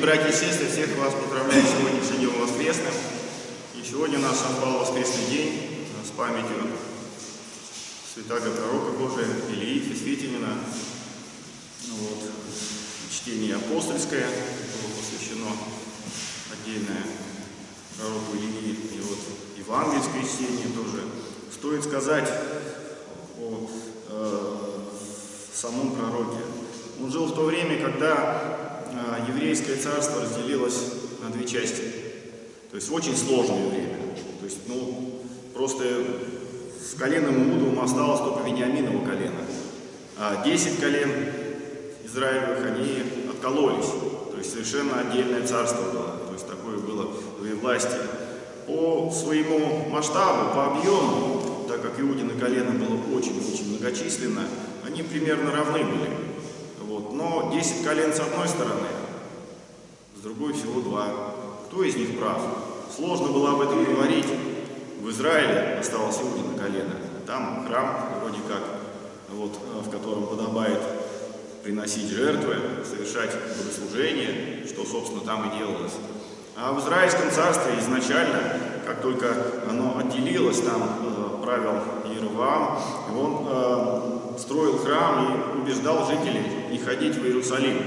братья и сестры, всех вас поздравляю сегодняшним днем воскресным. И сегодня у нас совпал воскресный день с памятью святаго пророка Божия Илии Фесвитинина. Ну вот, чтение апостольское было посвящено отдельное пророку Илии. И вот евангельское чтение тоже. Стоит сказать о э, самом пророке. Он жил в то время, когда еврейское царство разделилось на две части. То есть в очень сложное время. То есть, ну, просто с коленом Иудовым осталось только Вениаминово колено. А 10 колен Израилевых, они откололись. То есть совершенно отдельное царство было. То есть такое было власти. По своему масштабу, по объему, так как Иудина колено было очень-очень многочисленно, они примерно равны были. Вот. Но 10 колен с одной стороны, с другой всего два. Кто из них прав? Сложно было об этом говорить. В Израиле осталось Иудина колено. Там храм вроде как, вот, в котором подобает приносить жертвы, совершать богослужение, что, собственно, там и делалось. А в Израильском царстве изначально, как только оно отделилось, там э, правил Иеровам, он э, храм и убеждал жителей не ходить в Иерусалим.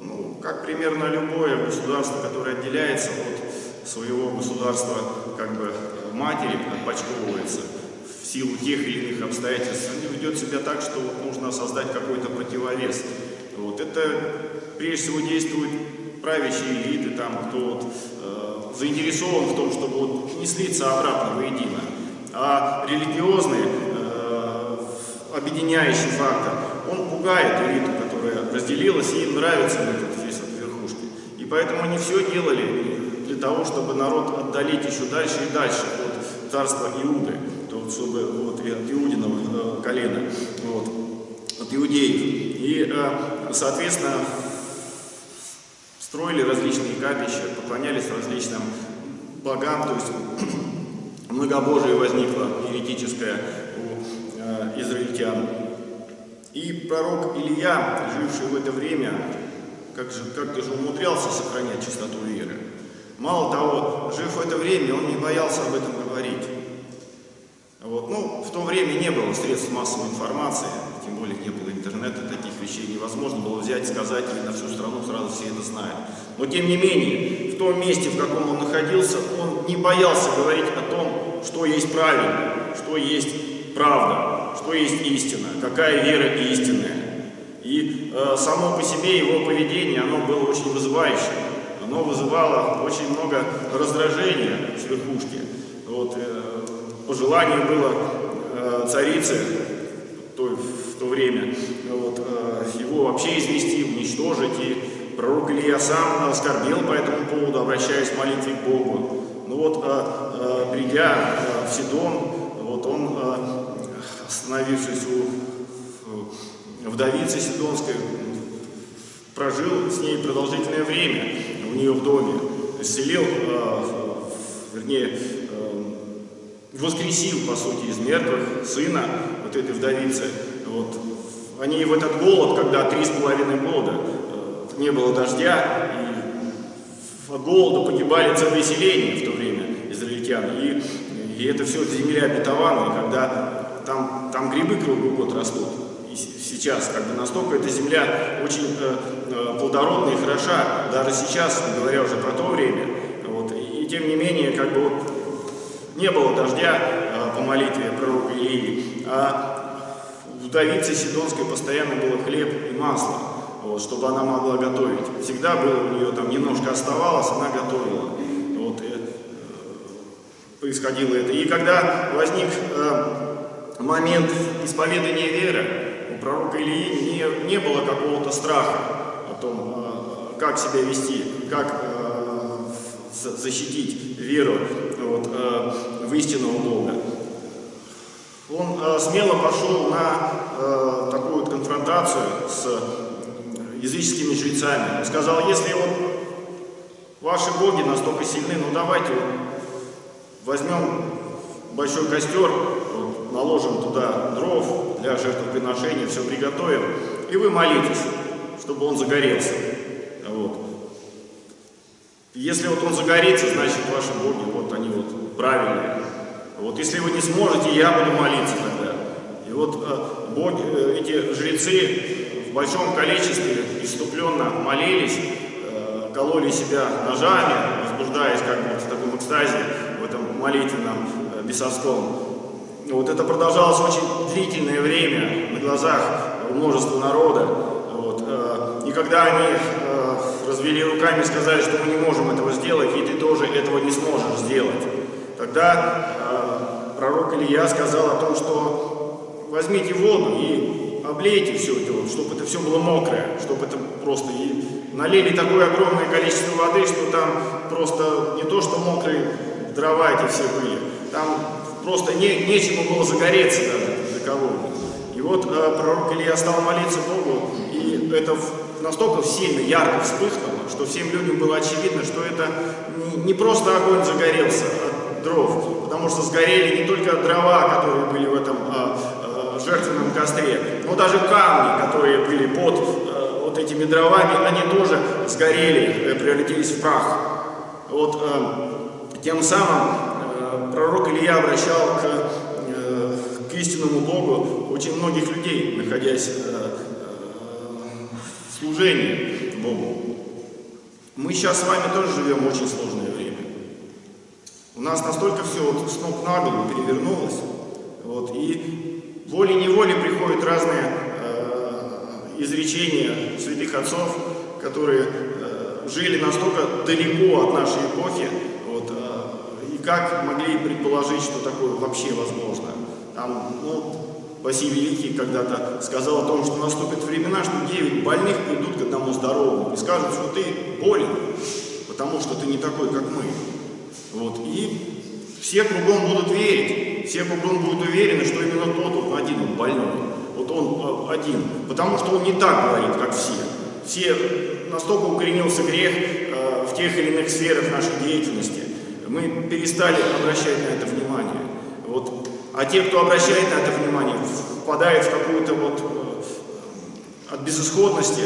Ну, как примерно любое государство, которое отделяется от своего государства, как бы матери отпочковывается в силу тех или иных обстоятельств, они ведет себя так, что вот нужно создать какой-то противовес. Вот. Это прежде всего действуют правящие элиты, там, кто вот, э, заинтересован в том, чтобы вот не слиться обратно воедино. А религиозные объединяющий фактор, он пугает элиту, которая разделилась, и им нравится этот весь от верхушки. И поэтому они все делали для того, чтобы народ отдалить еще дальше и дальше от царства Иуды, то, чтобы вот, и от Иудиного э, колена, вот, от иудеев. И, э, соответственно, строили различные капища, поклонялись различным богам, то есть многобожие возникло еретическое израильтян. И пророк Илья, живший в это время, как же, как-то же умудрялся сохранять чистоту веры. Мало того, жив в это время, он не боялся об этом говорить. Вот. Ну, в то время не было средств массовой информации, тем более не было интернета, таких вещей невозможно было взять, сказать, и на всю страну сразу все это знают. Но тем не менее, в том месте, в каком он находился, он не боялся говорить о том, что есть правильно, что есть правда что есть истина, какая вера истинная. И э, само по себе его поведение, оно было очень вызывающим. Оно вызывало очень много раздражения с верхушки. Вот, э, по желанию было э, царицы в то время вот, э, его вообще извести, уничтожить. И пророк Илья сам оскорбил по этому поводу, обращаясь в молитве к Богу. Ну вот, э, э, придя э, в Сидон, вот он э, остановившись у вдовицы Сидонской, прожил с ней продолжительное время у нее в доме, исцелил, э, вернее, э, воскресил, по сути, из мертвых сына вот этой вдовицы. Вот. Они в этот голод, когда три с половиной года э, не было дождя, и от голода погибали целые селения в то время израильтян. И, и это все земля обетованная, когда там, там грибы круглый год растут. И сейчас как бы настолько эта земля очень э, э, плодородная и хороша, даже сейчас, говоря уже про то время. Вот, и, и тем не менее, как бы вот не было дождя э, по молитве пророка Илии, а вдовице Сидонской постоянно было хлеб и масло, вот, чтобы она могла готовить. Всегда было у нее там немножко оставалось, она готовила. Вот, э, происходило это. И когда возник э, момент исповедания веры у пророка Ильи не, не было какого-то страха о том, э, как себя вести, как э, защитить веру вот, э, в истинного Бога. Он смело пошел на такую вот конфронтацию с языческими жрецами. Он сказал, если вот ваши боги настолько сильны, ну давайте вот возьмем большой костер, наложим туда дров для жертвоприношения, все приготовим, и вы молитесь, чтобы он загорелся. Вот. Если вот он загорится, значит ваши боги, вот они вот правильные. Вот если вы не сможете, я буду молиться тогда. И вот э, боги, э, эти жрецы в большом количестве иступленно молились, э, кололи себя ножами, возбуждаясь как бы в таком экстазе, в этом молитвенном бесовском. Вот это продолжалось очень длительное время на глазах множества народа. Вот, э, и когда они э, развели руками и сказали, что мы не можем этого сделать, и ты тоже этого не сможешь сделать, тогда э, пророк Илья сказал о том, что возьмите воду и облейте все это, вот, чтобы это все было мокрое, чтобы это просто и налили такое огромное количество воды, что там просто не то, что мокрые дрова эти все были, там просто не, нечему было загореться даже для кого. И вот э, пророк Илья стал молиться Богу, и это настолько сильно, ярко вспыхнуло, что всем людям было очевидно, что это не, просто огонь загорелся от дров, потому что сгорели не только дрова, которые были в этом э, э, жертвенном костре, но даже камни, которые были под э, вот этими дровами, они тоже сгорели, э, превратились в прах. Вот э, тем самым пророк Илья обращал к, э, к истинному Богу очень многих людей, находясь э, э, в служении Богу. Мы сейчас с вами тоже живем в очень сложное время. У нас настолько все вот с ног на голову перевернулось, вот, и волей-неволей приходят разные изречения святых отцов, которые жили настолько далеко от нашей эпохи, как могли предположить, что такое вообще возможно? Там, ну, Василий Великий когда-то сказал о том, что наступят времена, что 9 больных придут к одному здоровому и скажут, что ты болен, потому что ты не такой, как мы. Вот. И все кругом будут верить, все кругом будут уверены, что именно тот вот один он больной. Вот он э, один, потому что он не так говорит, как все. Все настолько укоренился грех э, в тех или иных сферах нашей деятельности, мы перестали обращать на это внимание. Вот. А те, кто обращает на это внимание, впадает в какую-то вот э, от безысходности,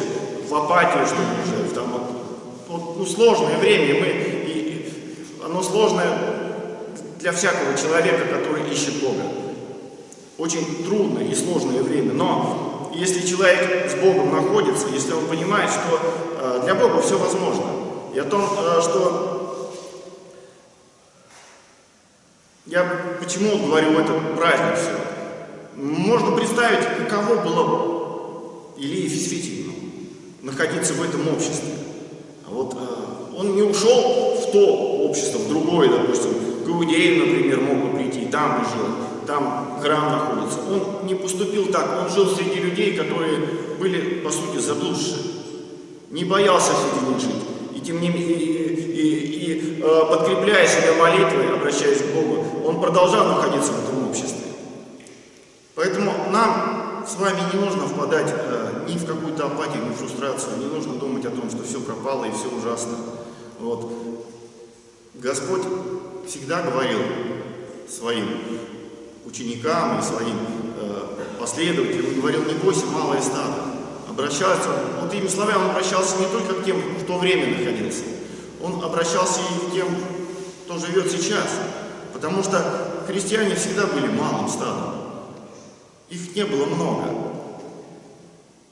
в апатию, что ли, уже, там вот, вот, ну, сложное время, мы, и, и оно сложное для всякого человека, который ищет Бога. Очень трудное и сложное время, но если человек с Богом находится, если он понимает, что э, для Бога все возможно, и о том, э, что Я почему говорю этот праздник все? Можно представить, каково было Илии Фисфитину находиться в этом обществе. А вот э, он не ушел в то общество, в другое, допустим, к Иудеям, например, мог бы прийти, там бы жил, там храм находится. Он не поступил так, он жил среди людей, которые были, по сути, заблудшие. Не боялся среди них жить. Тем не менее, и, и, и э, подкрепляя себя молитвой, обращаясь к Богу, он продолжал находиться в этом обществе. Поэтому нам с вами не нужно впадать э, ни в какую-то апатию, ни в фрустрацию, не нужно думать о том, что все пропало и все ужасно. Вот. Господь всегда говорил своим ученикам и своим э, последователям, говорил, не бойся, малое стадо. Обращался, вот этими словами он обращался не только к тем, кто в то время находился, он обращался и к тем, кто живет сейчас. Потому что христиане всегда были малым стадом. Их не было много.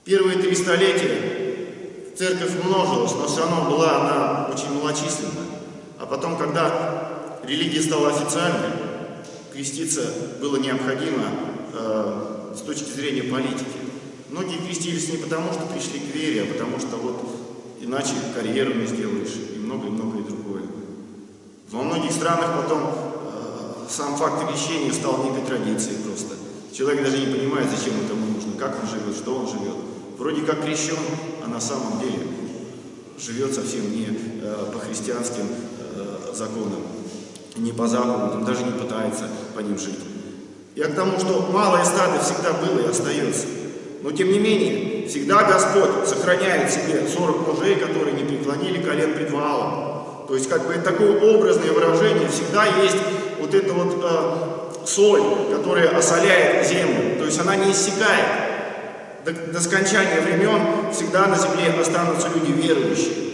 Первые три столетия церковь множилась, но все равно была она очень малочисленна. А потом, когда религия стала официальной, креститься было необходимо э, с точки зрения политики. Многие крестились не потому, что пришли к вере, а потому что вот иначе карьеру не сделаешь и многое-многое другое. Во многих странах потом сам факт крещения стал некой традицией просто. Человек даже не понимает, зачем это нужно, как он живет, что он живет. Вроде как крещен, а на самом деле живет совсем не э, по христианским э, законам, не по заповедям, даже не пытается по ним жить. Я к тому, что малое стадо всегда было и остается. Но тем не менее, всегда Господь сохраняет себе 40 мужей, которые не преклонили колен пред Ваалом. То есть, как бы такое образное выражение, всегда есть вот эта вот э, соль, которая осоляет землю, то есть она не иссякает. до, до скончания времен всегда на земле останутся люди верующие.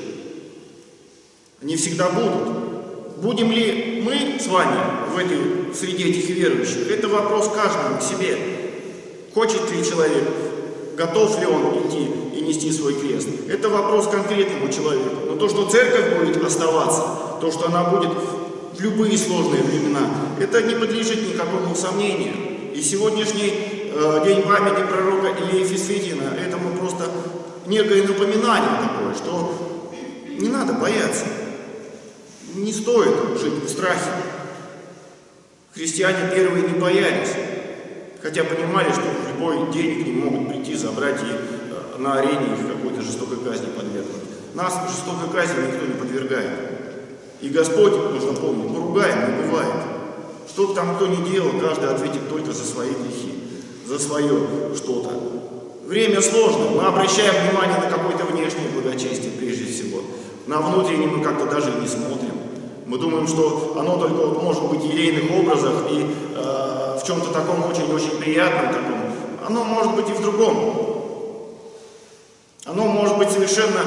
Они всегда будут. Будем ли мы с вами в этой среде этих верующих? Это вопрос каждому к себе. Хочет ли человек, готов ли он идти и нести свой крест? Это вопрос конкретному человеку. Но то, что церковь будет оставаться, то, что она будет в любые сложные времена, это не подлежит никакому сомнению. И сегодняшний э, день памяти пророка Ильи Фисветина, этому просто некое напоминание такое, что не надо бояться. Не стоит жить в страхе. Христиане первые не боялись, хотя понимали, что в любой день к ним могут прийти, забрать и э, на арене их какой-то жестокой казни подвергнуть. Нас жестокой казни никто не подвергает. И Господь, нужно помнить, поругаем не бывает. Что там кто ни делал, каждый ответит только за свои грехи, за свое что-то. Время сложно, мы обращаем внимание на какое-то внешнее благочестие прежде всего. На внутреннее мы как-то даже не смотрим. Мы думаем, что оно только вот может быть в елейных образах и э, в чем-то таком очень-очень приятном таком. Оно может быть и в другом. Оно может быть совершенно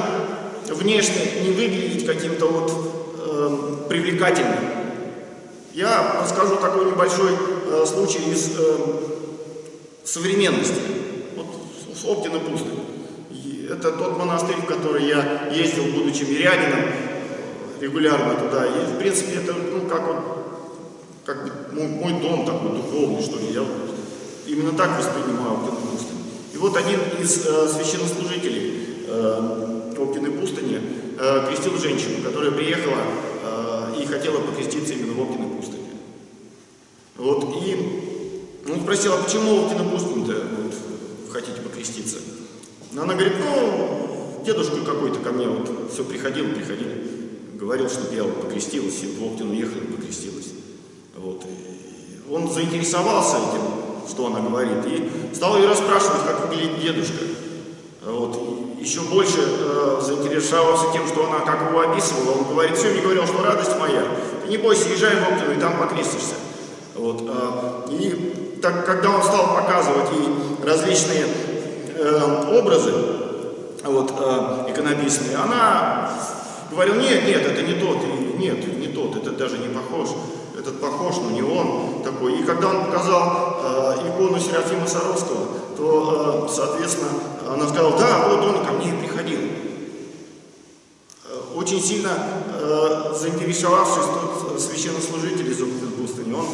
внешне не выглядеть каким-то вот э, привлекательным. Я расскажу такой небольшой э, случай из э, современности. Вот с Оптина пустынь. Это тот монастырь, в который я ездил, будучи мирянином, регулярно туда. И, в принципе, это, ну, как вот, как мой, мой дом такой духовный, что ли. Я именно так воспринимаю Оптину пустынь. И вот один из э, священнослужителей э, Оптины пустыни э, крестил женщину, которая приехала э, и хотела покреститься именно в Оптиной пустыне. Вот, и он спросил, а почему Оптина пустынь-то вот, хотите покреститься? Она говорит, ну, дедушка какой-то ко мне вот все приходил, приходил, говорил, чтобы я покрестилась, и в Оптину ехала и покрестилась. Вот, и он заинтересовался этим, что она говорит, и стал ее расспрашивать, как выглядит дедушка. Вот, еще больше э, заинтересовался тем, что она как его описывала. Он говорит, все мне говорил, что радость моя, ты не бойся, езжай в Оптину, и там покрестишься. Вот, э, и так, когда он стал показывать ей различные э, образы, вот, э, иконописные, она говорила, нет, нет, это не тот, и, нет, не тот, это даже не похож, этот похож, но не он такой. И когда он показал э, икону Серафима Саровского, то, э, соответственно, она сказала, да, вот он ко мне приходил. Э, очень сильно э, заинтересовавшись тот священнослужитель из пустыни, он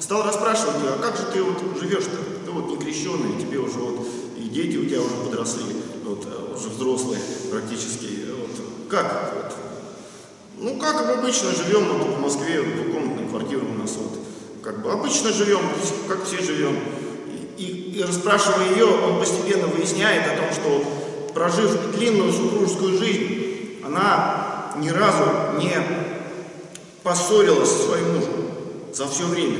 стал расспрашивать ее, а как же ты вот живешь-то? Ты вот не крещеный, тебе уже вот и дети у тебя уже подросли, вот, э, уже взрослые практически. Вот, как? Вот? Ну, как мы обычно живем вот, в Москве, двухкомнатная квартира у нас вот, как бы обычно живем, как все живем. И, и расспрашивая ее, он постепенно выясняет о том, что прожив длинную супружескую жизнь, она ни разу не поссорилась со своим мужем за все время.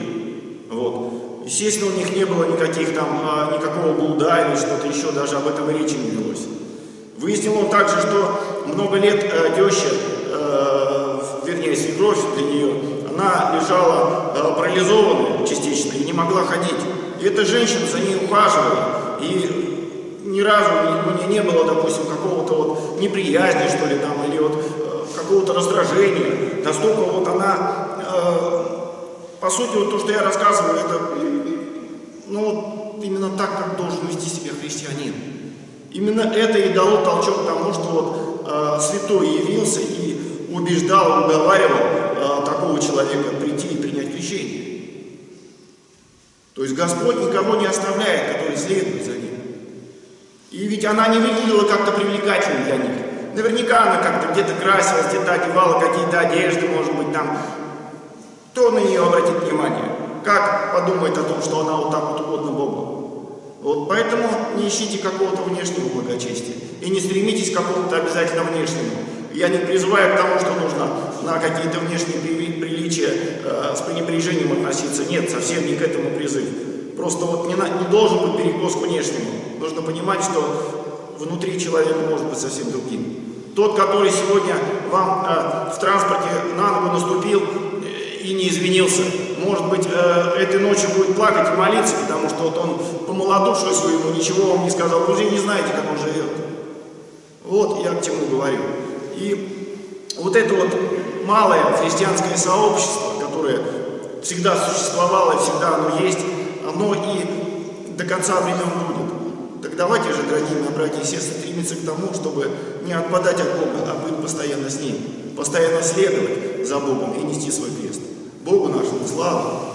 Вот. Естественно, у них не было никаких там, а, никакого блуда или что-то еще, даже об этом речи не велось. Выяснил он также, что много лет э, теща, э, вернее, свекровь для нее, она лежала э, парализованная частично и не могла ходить. И эта женщина за ней ухаживала. И ни разу у нее не было, допустим, какого-то вот неприязни, что ли, там, или вот э, какого-то раздражения. Настолько вот она, э, по сути, вот то, что я рассказываю, это, ну, именно так, как должен вести себя христианин. Именно это и дало толчок тому, что вот э, святой явился и убеждал, уговаривал э, такого человека прийти и принять крещение. То есть Господь никого не оставляет, который следует за ним. И ведь она не выглядела как-то привлекательной для них. Наверняка она как-то где-то красилась, где-то одевала какие-то одежды, может быть, там. Кто на нее обратит внимание? Как подумает о том, что она вот так вот угодна Богу? Вот поэтому не ищите какого-то внешнего благочестия. И не стремитесь к какому-то обязательно внешнему. Я не призываю к тому, что нужно на какие-то внешние приличия э, с пренебрежением относиться. Нет, совсем не к этому призыв. Просто вот не, на, не должен быть перекос к внешнему. Нужно понимать, что внутри человека может быть совсем другим. Тот, который сегодня вам э, в транспорте на ногу наступил э, и не извинился, может быть, э, этой ночью будет плакать и молиться, потому что вот он по малодушию своему ничего вам не сказал. Вы же не знаете, как он живет. Вот я к чему говорю. И вот это вот малое христианское сообщество, которое всегда существовало всегда оно есть, оно и до конца времен будет. Так давайте же, дорогие мои братья и сестры, стремиться к тому, чтобы не отпадать от Бога, а быть постоянно с Ним, постоянно следовать за Богом и нести свой крест. Богу нашему славу!